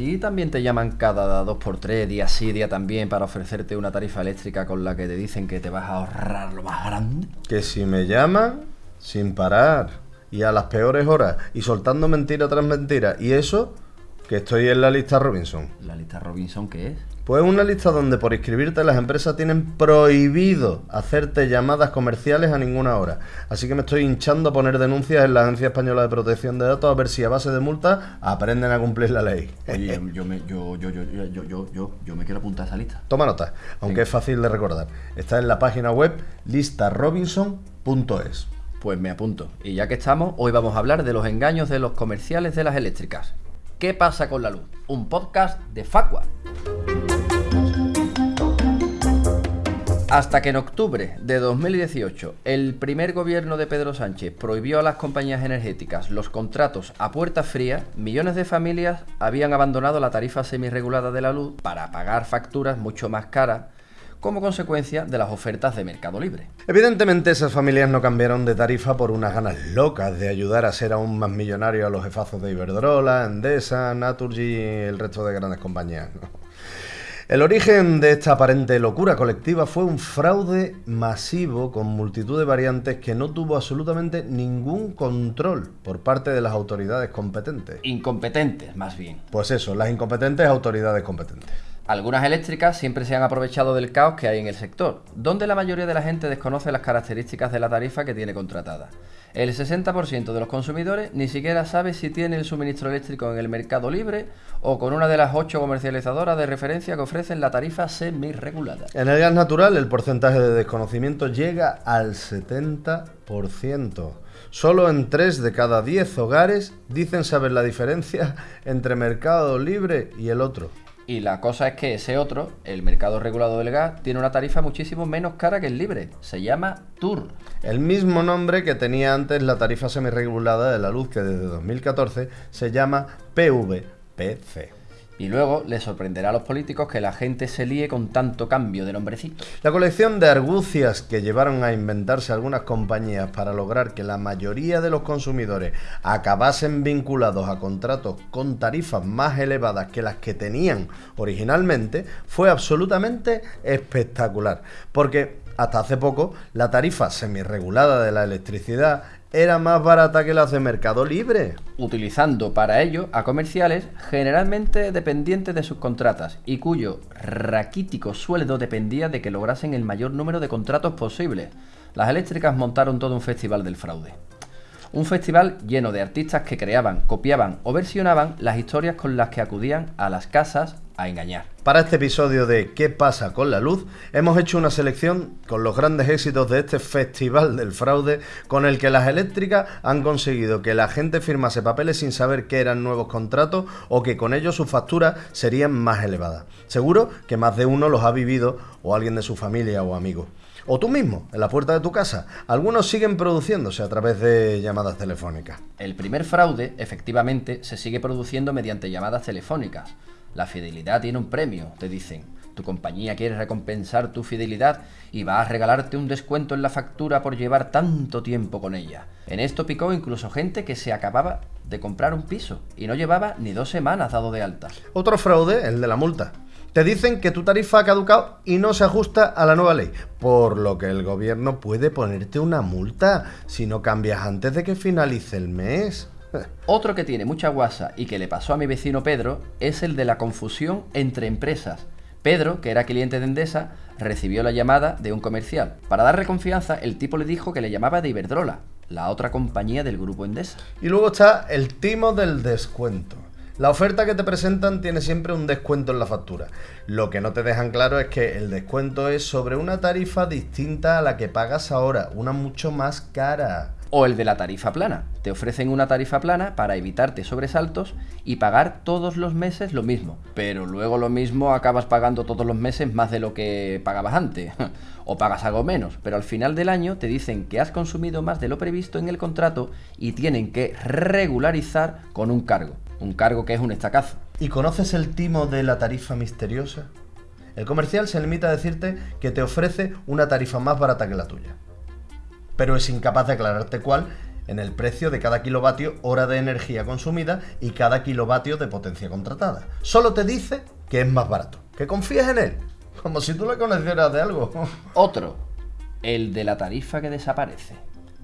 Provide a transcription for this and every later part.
compadre. ¿A ti también te llaman cada dos por tres, día sí, día también, para ofrecerte una tarifa eléctrica con la que te dicen que te vas a ahorrar lo más grande? Que si me llaman, sin parar, y a las peores horas, y soltando mentira tras mentira, y eso, que estoy en la lista Robinson. ¿La lista Robinson qué es? Pues una lista donde por inscribirte las empresas tienen prohibido hacerte llamadas comerciales a ninguna hora. Así que me estoy hinchando a poner denuncias en la Agencia Española de Protección de Datos a ver si a base de multas aprenden a cumplir la ley. Oye, yo me, quiero apuntar a esa lista. Toma nota, aunque es fácil de recordar. Está en la página web listarobinson.es. Pues me apunto. Y ya que estamos, hoy vamos a hablar de los engaños de los comerciales de las eléctricas. ¿Qué pasa con la luz? Un podcast de Facua. Hasta que en octubre de 2018 el primer gobierno de Pedro Sánchez prohibió a las compañías energéticas los contratos a puerta fría, millones de familias habían abandonado la tarifa semirregulada de la luz para pagar facturas mucho más caras como consecuencia de las ofertas de Mercado Libre. Evidentemente esas familias no cambiaron de tarifa por unas ganas locas de ayudar a ser aún más millonarios a los jefazos de Iberdrola, Endesa, Naturgy y el resto de grandes compañías. ¿no? El origen de esta aparente locura colectiva fue un fraude masivo con multitud de variantes que no tuvo absolutamente ningún control por parte de las autoridades competentes. Incompetentes, más bien. Pues eso, las incompetentes autoridades competentes. Algunas eléctricas siempre se han aprovechado del caos que hay en el sector, donde la mayoría de la gente desconoce las características de la tarifa que tiene contratada. El 60% de los consumidores ni siquiera sabe si tiene el suministro eléctrico en el mercado libre o con una de las ocho comercializadoras de referencia que ofrecen la tarifa semi-regulada. En el gas natural el porcentaje de desconocimiento llega al 70%. Solo en 3 de cada 10 hogares dicen saber la diferencia entre mercado libre y el otro. Y la cosa es que ese otro, el mercado regulado del gas, tiene una tarifa muchísimo menos cara que el libre. Se llama TUR. El mismo nombre que tenía antes la tarifa semirregulada de la luz que desde 2014 se llama PVPC. Y luego les sorprenderá a los políticos que la gente se líe con tanto cambio de nombrecito. La colección de argucias que llevaron a inventarse algunas compañías para lograr que la mayoría de los consumidores acabasen vinculados a contratos con tarifas más elevadas que las que tenían originalmente fue absolutamente espectacular. Porque hasta hace poco la tarifa semirregulada de la electricidad era más barata que las de Mercado Libre. Utilizando para ello a comerciales generalmente dependientes de sus contratas y cuyo raquítico sueldo dependía de que lograsen el mayor número de contratos posibles. Las eléctricas montaron todo un festival del fraude. Un festival lleno de artistas que creaban, copiaban o versionaban las historias con las que acudían a las casas a engañar. Para este episodio de ¿Qué pasa con la luz? hemos hecho una selección con los grandes éxitos de este festival del fraude con el que las eléctricas han conseguido que la gente firmase papeles sin saber que eran nuevos contratos o que con ello sus facturas serían más elevadas. Seguro que más de uno los ha vivido o alguien de su familia o amigos. O tú mismo, en la puerta de tu casa. Algunos siguen produciéndose a través de llamadas telefónicas. El primer fraude, efectivamente, se sigue produciendo mediante llamadas telefónicas. La fidelidad tiene un premio, te dicen. Tu compañía quiere recompensar tu fidelidad y va a regalarte un descuento en la factura por llevar tanto tiempo con ella. En esto picó incluso gente que se acababa de comprar un piso y no llevaba ni dos semanas dado de alta. Otro fraude, el de la multa. Te dicen que tu tarifa ha caducado y no se ajusta a la nueva ley, por lo que el gobierno puede ponerte una multa si no cambias antes de que finalice el mes. Otro que tiene mucha guasa y que le pasó a mi vecino Pedro es el de la confusión entre empresas. Pedro, que era cliente de Endesa, recibió la llamada de un comercial. Para darle confianza, el tipo le dijo que le llamaba de Iberdrola, la otra compañía del grupo Endesa. Y luego está el timo del descuento. La oferta que te presentan tiene siempre un descuento en la factura. Lo que no te dejan claro es que el descuento es sobre una tarifa distinta a la que pagas ahora, una mucho más cara. O el de la tarifa plana. Te ofrecen una tarifa plana para evitarte sobresaltos y pagar todos los meses lo mismo. Pero luego lo mismo acabas pagando todos los meses más de lo que pagabas antes. o pagas algo menos. Pero al final del año te dicen que has consumido más de lo previsto en el contrato y tienen que regularizar con un cargo. Un cargo que es un estacazo. ¿Y conoces el timo de la tarifa misteriosa? El comercial se limita a decirte que te ofrece una tarifa más barata que la tuya. Pero es incapaz de aclararte cuál en el precio de cada kilovatio hora de energía consumida y cada kilovatio de potencia contratada. Solo te dice que es más barato, que confíes en él, como si tú le conocieras de algo. Otro, el de la tarifa que desaparece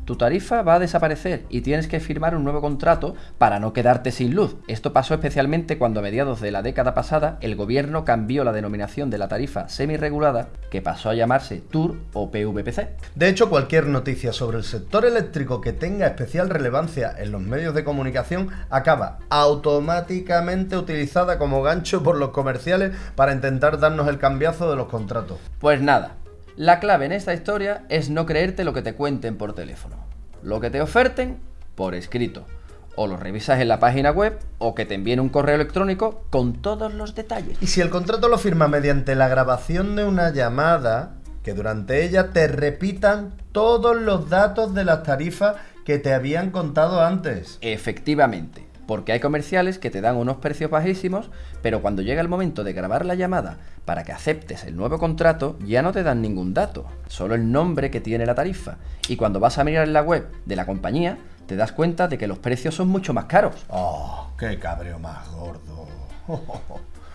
tu tarifa va a desaparecer y tienes que firmar un nuevo contrato para no quedarte sin luz. Esto pasó especialmente cuando a mediados de la década pasada el gobierno cambió la denominación de la tarifa semi-regulada que pasó a llamarse TUR o PVPC. De hecho, cualquier noticia sobre el sector eléctrico que tenga especial relevancia en los medios de comunicación acaba automáticamente utilizada como gancho por los comerciales para intentar darnos el cambiazo de los contratos. Pues nada, la clave en esta historia es no creerte lo que te cuenten por teléfono. Lo que te oferten por escrito. O lo revisas en la página web o que te envíen un correo electrónico con todos los detalles. Y si el contrato lo firma mediante la grabación de una llamada, que durante ella te repitan todos los datos de las tarifas que te habían contado antes. Efectivamente. Porque hay comerciales que te dan unos precios bajísimos, pero cuando llega el momento de grabar la llamada para que aceptes el nuevo contrato, ya no te dan ningún dato, solo el nombre que tiene la tarifa. Y cuando vas a mirar en la web de la compañía, te das cuenta de que los precios son mucho más caros. ¡Oh, qué cabreo más gordo!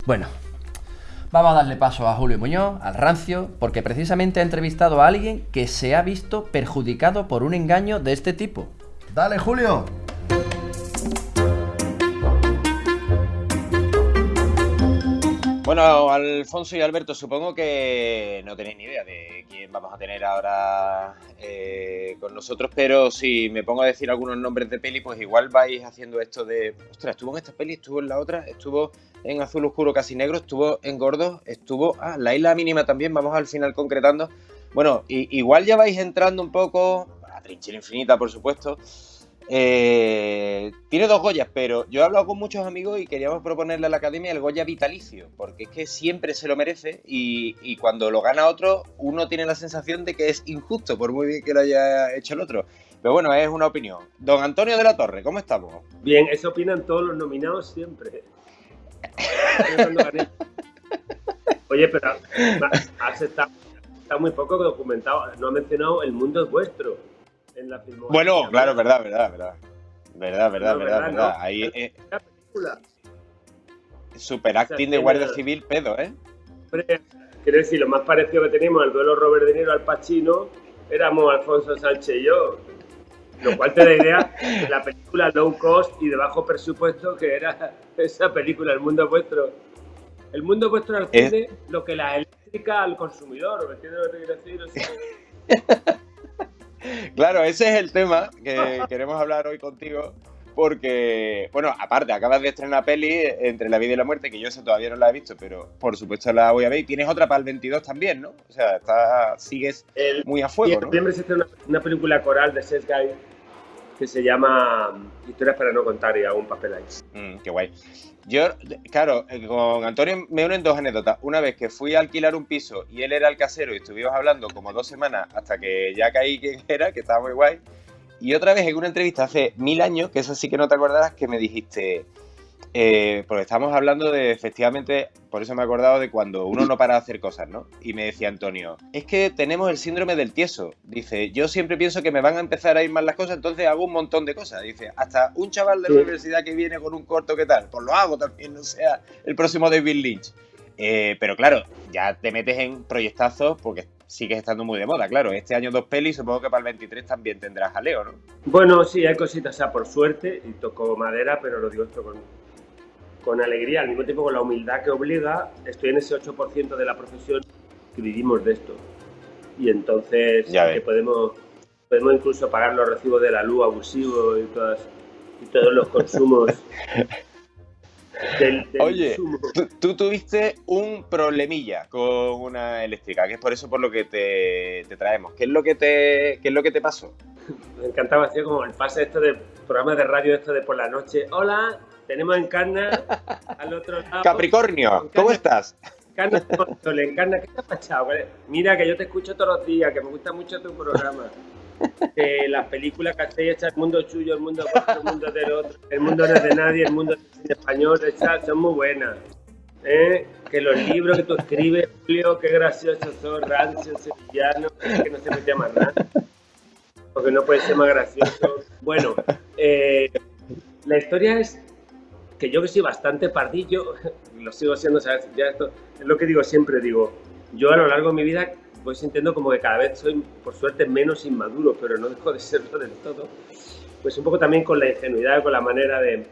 bueno, vamos a darle paso a Julio Muñoz, al rancio, porque precisamente ha entrevistado a alguien que se ha visto perjudicado por un engaño de este tipo. ¡Dale, Julio! Bueno, Alfonso y Alberto, supongo que no tenéis ni idea de quién vamos a tener ahora eh, con nosotros, pero si me pongo a decir algunos nombres de peli, pues igual vais haciendo esto de, ostras, estuvo en esta peli, estuvo en la otra, estuvo en Azul Oscuro Casi Negro, estuvo en Gordos, estuvo, ah, La Isla Mínima también, vamos al final concretando. Bueno, igual ya vais entrando un poco, a Trinchera Infinita, por supuesto, eh, tiene dos Goyas, pero yo he hablado con muchos amigos y queríamos proponerle a la academia el Goya vitalicio, porque es que siempre se lo merece y, cuando lo gana otro, uno tiene la sensación de que es injusto, por muy bien que lo haya hecho el otro. Pero bueno, es una opinión. Don Antonio de la Torre, ¿cómo estamos? Bien, eso opinan todos los nominados siempre. Oye, pero has está muy poco documentado. No ha mencionado El mundo es vuestro bueno, claro, verdad, verdad, verdad. Verdad, verdad, verdad, verdad. Ahí eh, Super acting de Guardia Civil, pedo, ¿eh? Quiero decir, lo más parecido que teníamos al duelo Robert De Niro al Pacino éramos Alfonso Sánchez y yo. Lo cual te da idea de la película low cost y de bajo presupuesto que era esa película, El mundo vuestro. El mundo vuestro al cine, lo que la eléctrica al consumidor, ¿me entiendes lo que quiero decir? Claro, ese es el tema que queremos hablar hoy contigo. Porque, bueno, aparte, acabas de estrenar peli entre la vida y la muerte, que yo esa todavía no la he visto, pero por supuesto la voy a ver. Y tienes otra para el 22 también, ¿no? O sea, está, sigues muy a fuego. En septiembre se una, una, película coral de Seth Guy que se llama Historias para no contar y hago un papel ahí. Mm, qué guay. Yo, claro, eh, con Antonio me unen dos anécdotas. Una vez que fui a alquilar un piso y él era el casero y estuvimos hablando como dos semanas hasta que ya caí quién era, que estaba muy guay. Y otra vez en una entrevista hace mil años, que eso sí que no te acordarás, que me dijiste, eh, porque estamos hablando de, efectivamente, por eso me he acordado de cuando uno no para de hacer cosas, ¿no? Y me decía Antonio, es que tenemos el síndrome del tieso. Dice, yo siempre pienso que me van a empezar a ir mal las cosas, entonces hago un montón de cosas. Dice, hasta un chaval de la universidad que viene con un corto, ¿qué tal? Pues lo hago también, no sea el próximo David Lynch. Eh, pero claro, ya te metes en proyectazos porque sigues estando muy de moda, claro. Este año dos pelis, supongo que para el 23 también tendrás jaleo, ¿no? Bueno, sí, hay cositas, o sea, por suerte, y toco madera, pero lo digo esto con, con alegría, al mismo tiempo con la humildad que obliga, estoy en ese 8% de la profesión que vivimos de esto. Y entonces que podemos, podemos incluso pagar los recibos de la luz abusivo y, todas, y todos los consumos. del, Oye, tú, tuviste un problemilla con una eléctrica, que es por eso por lo que te, traemos. ¿Qué es lo que te, qué es lo que te pasó? Me encantaba hacer como el pase esto de programas de radio esto de por la noche. Hola, tenemos Encarna al otro lado. Capricornio, ¿cómo estás? Encarna, Encarna, ¿qué te ha pasado? Mira, que yo te escucho todos los días, que me gusta mucho tu programa. Que las películas que hacéis el mundo suyo, el mundo vuestro, el mundo del otro, el mundo no es de nadie, el mundo es de español, esas son muy buenas. ¿Eh? Que los libros que tú escribes, Julio, qué graciosos son, rancio, sevillano, que no se mete más nada. porque no puede ser más gracioso. Bueno, eh, la historia es que yo que soy bastante pardillo, lo sigo siendo, ¿sabes? Ya esto es lo que digo siempre, digo, yo a lo largo de mi vida voy sintiendo como que cada vez soy, por suerte, menos inmaduro, pero no dejo de serlo del todo. Pues un poco también con la ingenuidad, con la manera de...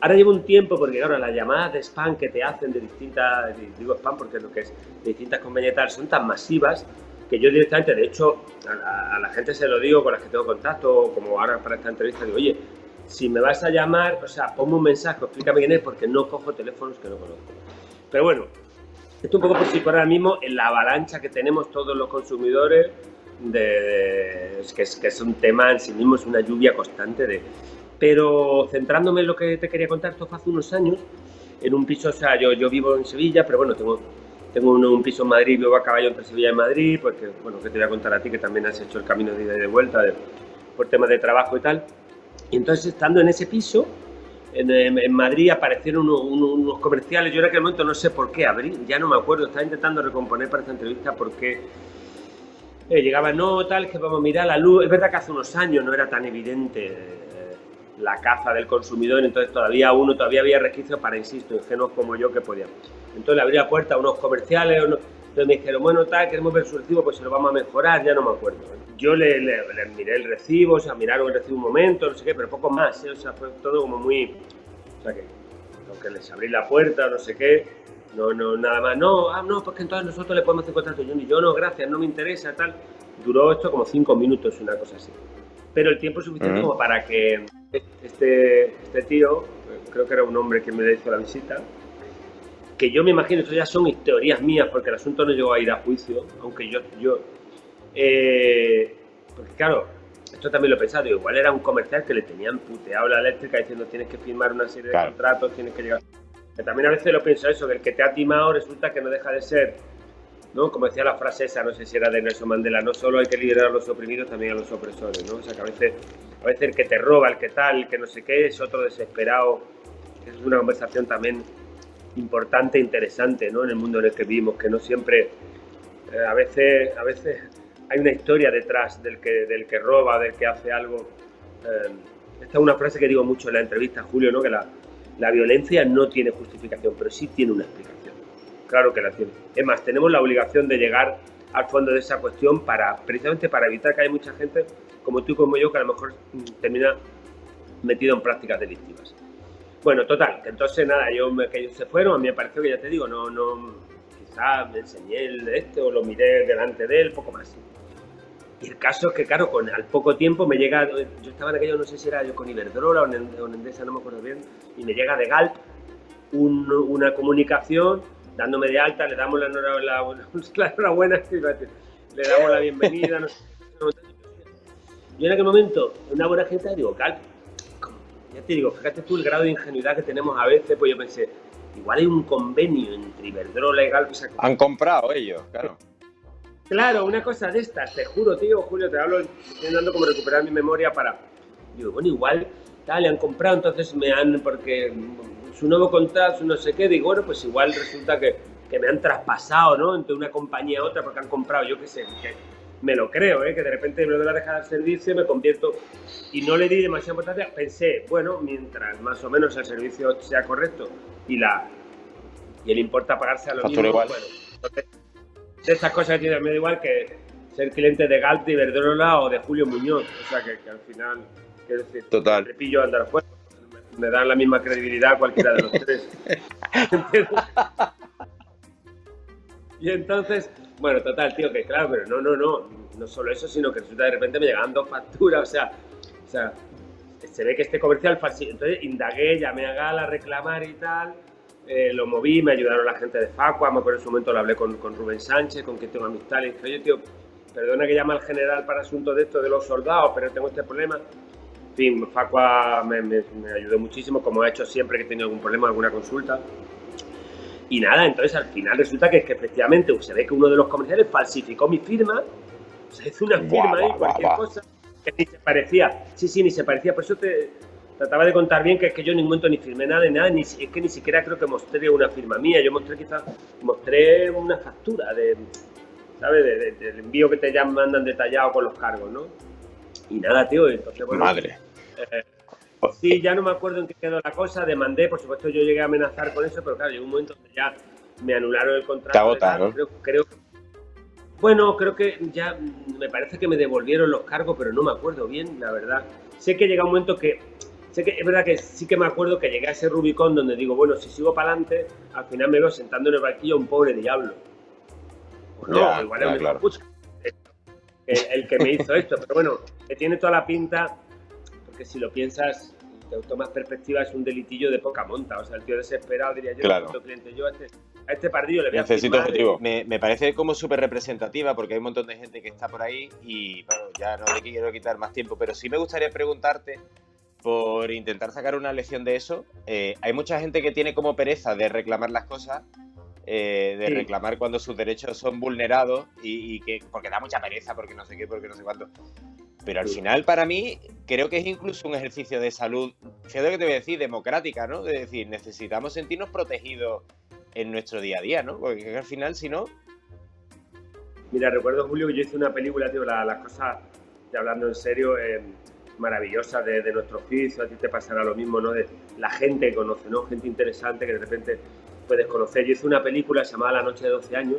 Ahora llevo un tiempo, porque claro, las llamadas de spam que te hacen de distintas, digo spam porque lo que es de distintas compañías tal, son tan masivas que yo directamente, de hecho, a la, gente se lo digo con las que tengo contacto, como ahora para esta entrevista, digo, oye, si me vas a llamar, o sea, ponme un mensaje, explícame quién es, porque no cojo teléfonos que no conozco. Pero bueno, esto un poco por si por ahora mismo en la avalancha que tenemos todos los consumidores, que, es, que es un tema en sí mismo, es una lluvia constante de... Pero centrándome en lo que te quería contar, esto fue hace unos años, en un piso, o sea, yo, yo vivo en Sevilla, pero bueno, tengo, tengo un, piso en Madrid, vivo a caballo entre Sevilla y Madrid, porque, bueno, que te voy a contar a ti, que también has hecho el camino de ida y de vuelta por temas de trabajo y tal. Y entonces, estando en ese piso, en, Madrid aparecieron unos, comerciales. Yo en aquel momento no sé por qué abrí, ya no me acuerdo. Estaba intentando recomponer para esta entrevista porque eh, llegaba, no, tal, que vamos a mirar la luz. Es verdad que hace unos años no era tan evidente eh, la caza del consumidor, entonces todavía uno, todavía había resquicios para, insisto, ingenuos como yo que podían. Entonces le abrí la puerta a unos comerciales, entonces me dijeron, bueno, tal, queremos ver su recibo, pues se lo vamos a mejorar, ya no me acuerdo. Yo le, miré el recibo, o sea, miraron el recibo un momento, no sé qué, pero poco más, ¿eh? o sea, fue todo como muy... O sea, que aunque les abrí la puerta, no sé qué, no, no, nada más, no, ah, no, porque entonces nosotros le podemos hacer contrato, yo ni yo no, gracias, no me interesa, tal. Duró esto como cinco minutos, una cosa así. Pero el tiempo es suficiente como para que este, este tío, creo que era un hombre que me hizo la visita, que yo me imagino, esto ya son teorías mías, porque el asunto no llegó a ir a juicio, aunque yo, yo eh, porque claro, esto también lo he pensado, igual era un comercial que le tenían puteado la eléctrica diciendo tienes que firmar una serie de contratos, tienes que llegar... Que también a veces lo pienso eso, que el que te ha timado resulta que no deja de ser, ¿no? Como decía la frase esa, no sé si era de Nelson Mandela, no solo hay que liderar a los oprimidos, también a los opresores, ¿no? O sea que a veces, a veces el que te roba, el que tal, el que no sé qué, es otro desesperado. Es una conversación también importante, interesante, ¿no? En el mundo en el que vivimos, que no siempre, eh, a veces, a veces hay una historia detrás del que, del que roba, del que hace algo. Eh, esta es una frase que digo mucho en la entrevista, Julio, ¿no? Que la, la violencia no tiene justificación, pero sí tiene una explicación. Claro que la tiene. Es más, tenemos la obligación de llegar al fondo de esa cuestión para, precisamente para evitar que haya mucha gente como tú y como yo que a lo mejor mm, termina metido en prácticas delictivas. Bueno, total, que entonces nada, yo que ellos se fueron, a mí me pareció que ya te digo, no, no, quizás me enseñé el este o lo miré delante de él, poco más. Y el caso es que, claro, con, al poco tiempo me llega, yo estaba en aquello, no sé si era yo con Iberdrola o en, Endesa, no me acuerdo bien, y me llega de Galp una comunicación dándome de alta, le damos la enhorabuena, le damos la bienvenida. No Yo en aquel momento, una buena gente, digo, Galp, ya te digo, fíjate tú el grado de ingenuidad que tenemos a veces, pues yo pensé, igual hay un convenio entre Iberdrola y Galp. Han comprado ellos, claro. Claro, una cosa de estas, te juro, tío, Julio, te hablo, estoy intentando como recuperar mi memoria para... Digo, bueno, igual, tal, le han comprado, entonces me han, porque su nuevo contrato, su no sé qué, digo, bueno, pues igual resulta que, que me han traspasado, ¿no? Entre una compañía a otra porque han comprado, yo qué sé, que me lo creo, ¿eh? que de repente me lo a dejar al servicio, me convierto y no le di demasiada importancia. Pensé, bueno, mientras más o menos el servicio sea correcto y la y el importa pagarse a lo mismo, igual. bueno, de estas cosas tiene me da igual que ser cliente de Galt, de Iberdrola o de Julio Muñoz, o sea que, al final, quiero decir, Total. repillo andar fuera, me, dan la misma credibilidad cualquiera de los tres. y entonces, bueno, total, tío, que claro, pero no, no, no, no solo eso, sino que resulta de repente me llegan dos facturas, o sea, o sea, se ve que este comercial. Entonces indagué, llamé a Gala a reclamar y tal, eh, lo moví, me ayudaron la gente de Facua, me acuerdo en su momento lo hablé con, con Rubén Sánchez, con quien tengo amistad, le dije, oye, tío, perdona que llame al general para asuntos de esto de los soldados, pero tengo este problema. En fin, Facua me, me, me ayudó muchísimo, como ha hecho siempre que he tenido algún problema, alguna consulta. Y nada, entonces al final resulta que, que efectivamente se ve que uno de los comerciales falsificó mi firma, o sea, hizo una firma ahí, cualquier cosa, que ni se parecía. Sí, sí, ni se parecía. Por eso te trataba de contar bien que es que yo en ningún momento ni firmé nada de nada, ni, es que ni siquiera creo que mostré una firma mía. Yo mostré quizás, mostré una factura de, ¿sabes? del envío que te ya mandan detallado con los cargos, ¿no? Y nada, tío, entonces bueno. Madre. eh, sí, ya no me acuerdo en qué quedó la cosa, demandé, por supuesto yo llegué a amenazar con eso, pero claro, llegó un momento donde ya me anularon el contrato. Te. Creo, creo bueno, creo que ya me parece que me devolvieron los cargos, pero no me acuerdo bien, la verdad. Sé que llega un momento que, sé que es verdad que sí que me acuerdo que llegué a ese Rubicón donde digo, bueno, si sigo para adelante, al final me veo sentando en el banquillo a un pobre diablo. O no, Ya, igual ya, es claro. el, el que me hizo esto, pero bueno, que tiene toda la pinta, porque si lo piensas, te tomas perspectiva, es un delitillo de poca monta. O sea, el tío desesperado diría yo, Claro. necesito cliente, yo a este, a este pardillo le voy a Necesito firmar, objetivo. Me, me parece como súper representativa porque hay un montón de gente que está por ahí y bueno, ya no le quiero quitar más tiempo, pero sí me gustaría preguntarte por intentar sacar una lección de eso. Eh, hay mucha gente que tiene como pereza de reclamar las cosas, eh, de Sí. reclamar cuando sus derechos son vulnerados y, y que porque da mucha pereza, porque no sé qué, porque no sé cuánto. Pero al final, para mí, creo que es incluso un ejercicio de salud, fíjate lo que te voy a decir, democrática, ¿no? De decir, necesitamos sentirnos protegidos en nuestro día a día, ¿no? Porque al final, si no, Mira, recuerdo, Julio, que yo hice una película, tío, la- las cosas, ya hablando en serio, eh, maravillosas de, de nuestro oficio, a ti te pasará lo mismo, ¿no? De la gente que conoce, ¿no? Gente interesante que de repente puedes conocer. Yo hice una película llamada La noche de 12 años,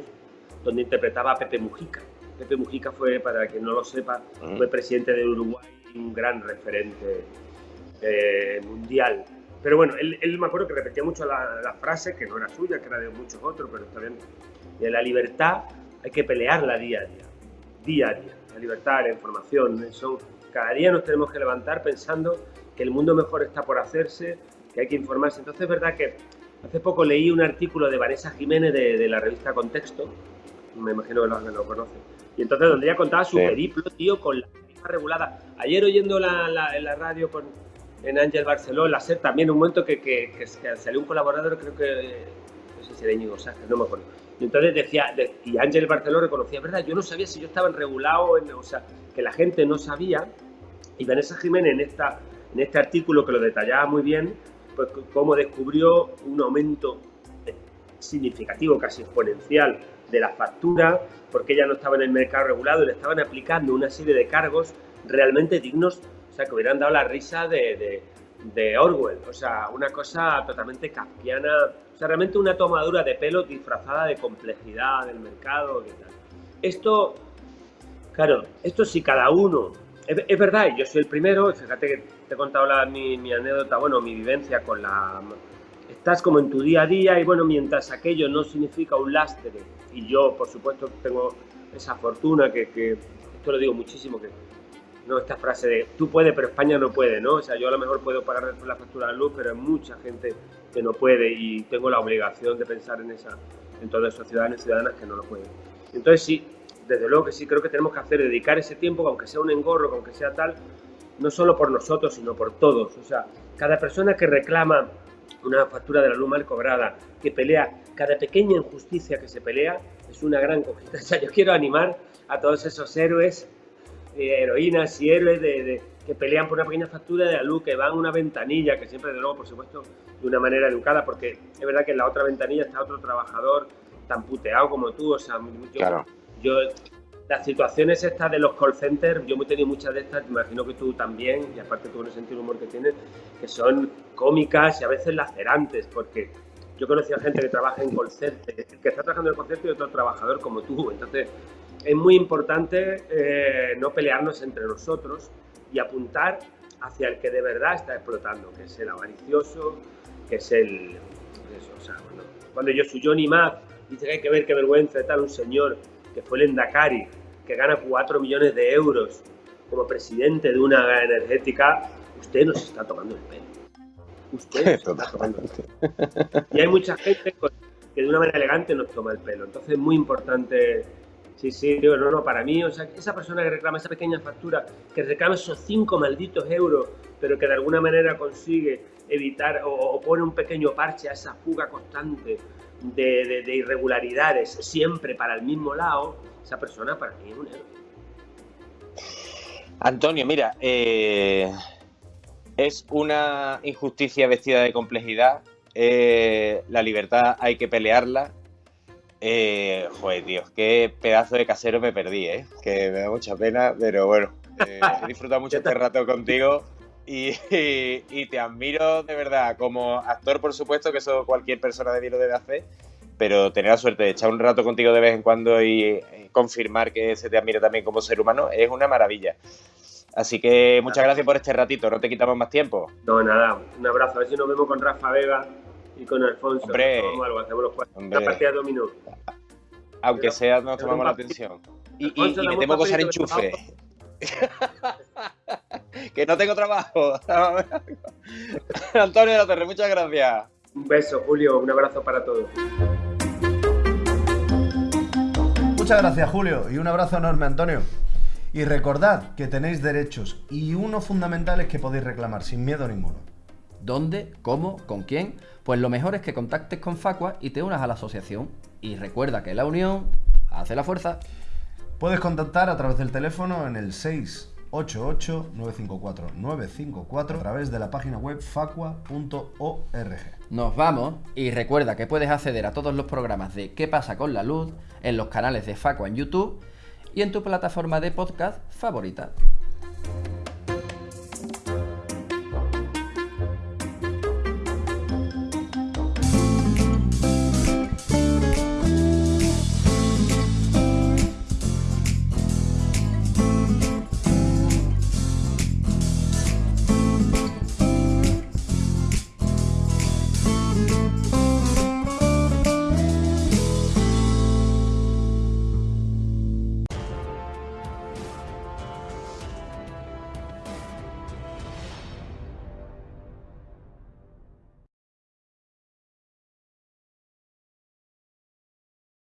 donde interpretaba a Pepe Mujica. Pepe Mujica fue, para quien no lo sepa, Mm. fue presidente de Uruguay y un gran referente eh, mundial. Pero bueno, él, él me acuerdo que repetía mucho la, la frase, que no era suya, que era de muchos otros, pero está bien. De la libertad hay que pelearla día a día, día a día. La libertad, la información, son, cada día nos tenemos que levantar pensando que el mundo mejor está por hacerse, que hay que informarse. Entonces es verdad que hace poco leí un artículo de Vanessa Jiménez de, de la revista Contexto, me imagino que lo, lo conoce, y entonces donde ella contaba su Sí. periplo, tío, con la tarifa regulada. Ayer oyendo la, la- en la radio con, en Ángel Barceló, la SER también, un momento que, que- que- que salió un colaborador, creo que, no sé si era Íñigo Sánchez, no me acuerdo. Y entonces decía, de- y Ángel Barceló reconocía, verdad, yo no sabía si yo estaba en regulado, en- o sea, que la gente no sabía. Y Vanessa Jiménez en, esta, en este artículo que lo detallaba muy bien, pues cómo descubrió un aumento eh, significativo, casi exponencial, de la factura, porque ella no estaba en el mercado regulado y le estaban aplicando una serie de cargos realmente dignos, o sea, que hubieran dado la risa de, Orwell, o sea, una cosa totalmente kafkiana, o sea, realmente una tomadura de pelo disfrazada de complejidad del mercado y tal. Esto, claro, esto si cada uno, es, verdad, yo soy el primero, fíjate que te he contado la- mi anécdota, bueno, mi vivencia con la... Estás como en tu día a día y bueno, mientras aquello no significa un lastre, y yo por supuesto tengo esa fortuna que, que esto lo digo muchísimo, que no esta frase de tú puedes pero España no puede, ¿no? O sea, yo a lo mejor puedo pagar la factura de luz, pero hay mucha gente que no puede y tengo la obligación de pensar en esa, en todos esos ciudadanos y ciudadanas que no lo pueden. Entonces sí, desde luego que sí creo que tenemos que hacer, dedicar ese tiempo, aunque sea un engorro, que aunque sea tal, no solo por nosotros, sino por todos. O sea, cada persona que reclama una factura de la luz mal cobrada, que pelea, cada pequeña injusticia que se pelea, es una gran conquista. O sea, yo quiero animar a todos esos héroes, eh, heroínas y héroes de, de- que pelean por una pequeña factura de la luz, que van a una ventanilla, que siempre, de luego, por supuesto, de una manera educada, porque es verdad que en la otra ventanilla está otro trabajador tan puteado como tú, o sea, yo, claro. yo las situaciones estas de los call centers, yo he tenido muchas de estas, me imagino que tú también, y aparte tú con el sentido del humor que tienes, que son cómicas y a veces lacerantes, porque yo he conocido a gente que trabaja en call center, que está trabajando en el call center y otro trabajador como tú, entonces es muy importante eh, no pelearnos entre nosotros y apuntar hacia el que de verdad está explotando, que es el avaricioso, que es el... Eso, o sea, cuando, cuando yo soy Johnny Mac, dice que hay que ver qué vergüenza de tal un señor que fue el Endacari, que gana 4 millones de euros como presidente de una energética, usted nos está tomando el pelo. Usted nos está tomando el pelo. Y hay mucha gente que de una manera elegante nos toma el pelo. Entonces es muy importante, sí, sí, digo, no, no, para mí, o sea, esa persona que reclama esa pequeña factura, que reclama esos 5 malditos euros, pero que de alguna manera consigue evitar o, o pone un pequeño parche a esa fuga constante de, de- de irregularidades, siempre para el mismo lado, esa persona para mí es un héroe. Antonio, mira, eh, es una injusticia vestida de complejidad. eh, la libertad hay que pelearla. Eh, joder, Dios, qué pedazo de casero me perdí, ¿eh? Que me da mucha pena, pero bueno. He disfrutado mucho este rato contigo y, y, te admiro de verdad como actor, por supuesto, que eso cualquier persona de mí lo debe hacer, pero tener la suerte de echar un rato contigo de vez en cuando y eh, confirmar que se te admira también como ser humano es una maravilla. Así que muchas gracias por este ratito, no te quitamos más tiempo. No, nada, un abrazo, a ver si nos vemos con Rafa Vega y con Alfonso. Hombre, algo, hacemos los cuatro. Una partida de dominó. Aunque sea, nos tomamos la atención. Y, y, y metemos cosas en enchufe. que no tengo trabajo. Antonio de la Torre, muchas gracias. Un beso, Julio, un abrazo para todos. Muchas gracias, Julio, y un abrazo enorme, Antonio. Y recordad que tenéis derechos y uno fundamental es que podéis reclamar sin miedo ninguno. ¿Dónde? ¿Cómo? ¿Con quién? Pues lo mejor es que contactes con Facua y te unas a la asociación. Y recuerda que la unión hace la fuerza. Puedes contactar a través del teléfono en el 688-954-954 a través de la página web facua.org. Nos vamos y recuerda que puedes acceder a todos los programas de ¿Qué pasa con la luz? en los canales de Facua en YouTube y en tu plataforma de podcast favorita.